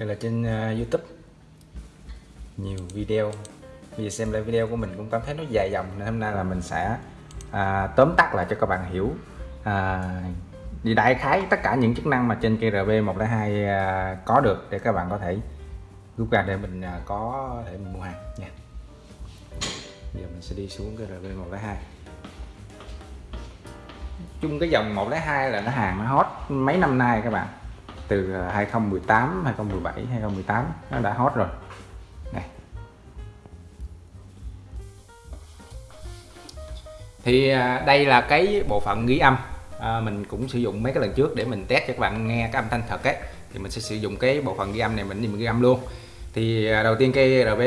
như là trên uh, YouTube. Nhiều video. Vì xem lại video của mình cũng cảm thấy nó dài dòng nên hôm nay là mình sẽ à, tóm tắt lại cho các bạn hiểu. À, thì đại khái tất cả những chức năng mà trên cây RB102 à, có được để các bạn có thể rút ra để mình à, có thể mình mua hàng nha. Giờ mình sẽ đi xuống cái RB102 chung cái dòng 102 là nó hàng nó hot mấy năm nay các bạn từ 2018 2017 2018 nó đã hot rồi. Này. Thì à, đây là cái bộ phận ghi âm. À, mình cũng sử dụng mấy cái lần trước để mình test cho các bạn nghe cái âm thanh thật ấy. Thì mình sẽ sử dụng cái bộ phận ghi âm này mình mình ghi âm luôn. Thì à, đầu tiên cây RB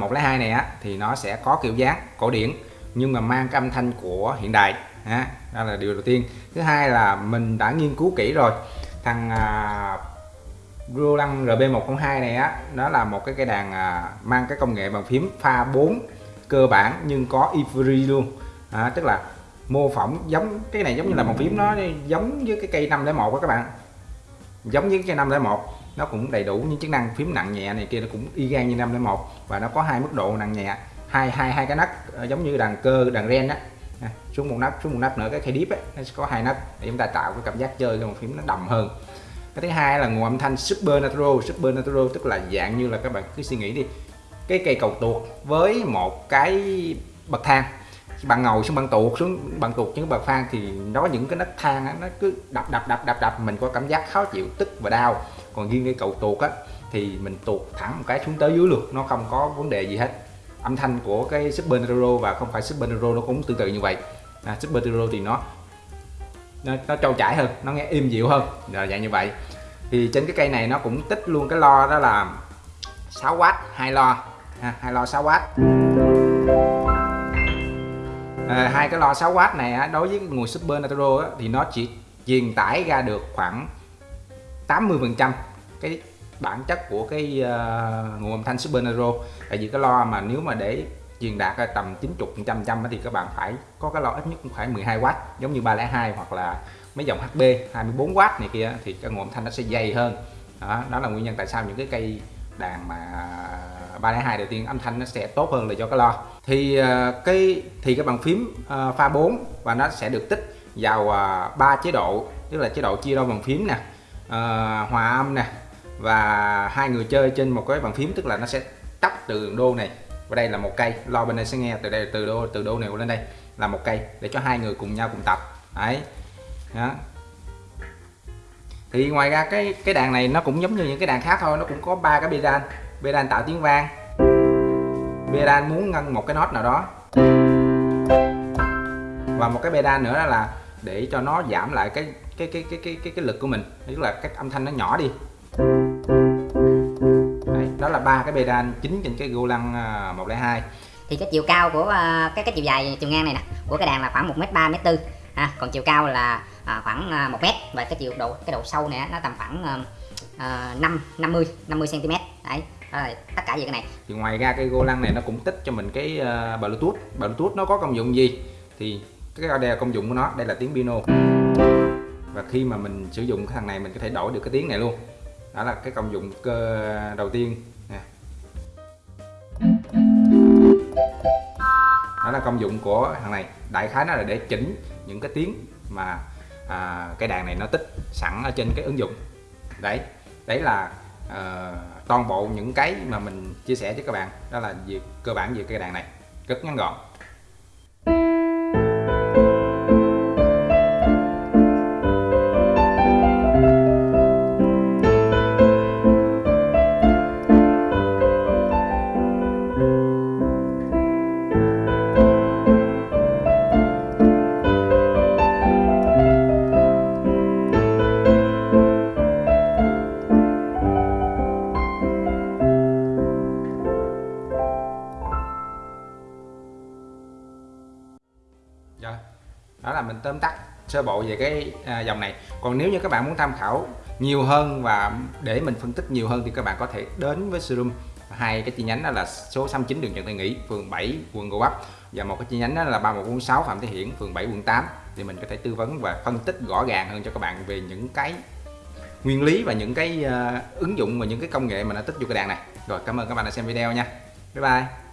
102 này á thì nó sẽ có kiểu dáng cổ điển nhưng mà mang cái âm thanh của hiện đại. Ha đó là điều đầu tiên. Thứ hai là mình đã nghiên cứu kỹ rồi thằng à, Roland RB102 này á nó là một cái cây đàn à, mang cái công nghệ bàn phím pha 4 cơ bản nhưng có ivory luôn. À, tức là mô phỏng giống cái này giống như là bàn phím nó giống với cái cây 501 đó các bạn. Giống với cái 501 nó cũng đầy đủ những chức năng phím nặng nhẹ này kia nó cũng y gan như 501 và nó có hai mức độ nặng nhẹ hai hai hai cái nấc ờ, giống như đàn cơ đàn ren á à, xuống một nắp xuống một nắp nữa cái khay đít ấy, nó sẽ có hai nắp để chúng ta tạo cái cảm giác chơi cái bàn phím nó đầm hơn. Cái thứ hai là nguồn âm thanh super natural super natural tức là dạng như là các bạn cứ suy nghĩ đi. Cái cây cầu tuột với một cái bậc thang. Bạn ngồi xuống bạn tuột xuống bạn tuột những bậc thang thì nó có những cái nấc thang á, nó cứ đập đập đập đập đập mình có cảm giác khó chịu tức và đau. Còn riêng cái cầu tuột á thì mình tuột thẳng một cái xuống tới dưới luôn nó không có vấn đề gì hết âm thanh của cái super Nero và không phải super Nero nó cũng tương tự như vậy. À, super Nero thì nó nó, nó trâu chảy hơn nó nghe im dịu hơn. Là dạng như vậy. Thì trên cái cây này nó cũng tích luôn cái lo đó là 6W hai lo. Ha, hai lo 6W à, hai cái lo 6W này á, đối với cái nguồn Super Natural á, thì nó chỉ truyền tải ra được khoảng 80 phần trăm cái bản chất của cái uh, nguồn âm thanh Super nero tại vì cái lo mà nếu mà để truyền đạt tầm 90 trăm trăm thì các bạn phải có cái lo ít nhất cũng phải 12W giống như 302 hoặc là mấy dòng HB 24W này kia thì cái nguồn âm thanh nó sẽ dày hơn. Đó, đó là nguyên nhân tại sao những cái cây đàn mà 302 đầu tiên âm thanh nó sẽ tốt hơn là do cái lo. Thì uh, cái thì cái bàn phím uh, pha 4 và nó sẽ được tích vào ba uh, chế độ tức là chế độ chia đôi bàn phím nè uh, hòa âm nè và hai người chơi trên một cái bàn phím tức là nó sẽ tắt từ đô này và đây là một cây. Lo bên đây sẽ nghe từ đây từ đô từ đô này lên đây là một cây để cho hai người cùng nhau cùng tập. Đấy. Đó. thì ngoài ra cái cái đàn này nó cũng giống như những cái đàn khác thôi nó cũng có ba cái pedal pedal tạo tiếng vang. Pedal muốn ngân một cái nốt nào đó. Và một cái pedal nữa là để cho nó giảm lại cái cái cái cái cái cái, cái lực của mình tức là cái âm thanh nó nhỏ đi đó là ba cái pedal chính trên cái Golang 102 thì cái chiều cao của uh, cái cái chiều dài chiều ngang này nè của cái đàn là khoảng 1m3 m4 ha còn chiều cao là uh, khoảng uh, 1 m và cái chiều độ cái độ sâu này nó tầm khoảng uh, 5 50 50 cm đấy là tất cả về cái này. Thì ngoài ra cái Golang này nó cũng tích cho mình cái uh, Bluetooth. Bluetooth nó có công dụng gì? Thì cái đây là công dụng của nó đây là tiếng piano và khi mà mình sử dụng cái thằng này mình có thể đổi được cái tiếng này luôn. Đó là cái công dụng cơ đầu tiên đó là công dụng của thằng này. Đại khái nó là để chỉnh những cái tiếng mà à, cái đàn này nó tích sẵn ở trên cái ứng dụng. Đấy đấy là à, toàn bộ những cái mà mình chia sẻ với các bạn. Đó là việc cơ bản về cái đàn này. Rất ngắn gọn. Rồi. Đó là mình tóm tắt sơ bộ về cái à, dòng này. Còn nếu như các bạn muốn tham khảo nhiều hơn và để mình phân tích nhiều hơn thì các bạn có thể đến với showroom. Hai cái chi nhánh đó là số 69 đường Trần Thị Nghĩ, phường 7, quận Gò Vấp. Và một cái chi nhánh đó là 3146 Phạm Thế Hiển, phường 7, quận 8 thì mình có thể tư vấn và phân tích rõ ràng hơn cho các bạn về những cái nguyên lý và những cái uh, ứng dụng và những cái công nghệ mà nó tích vô cái đàn này. Rồi cảm ơn các bạn đã xem video nha. Bye bye.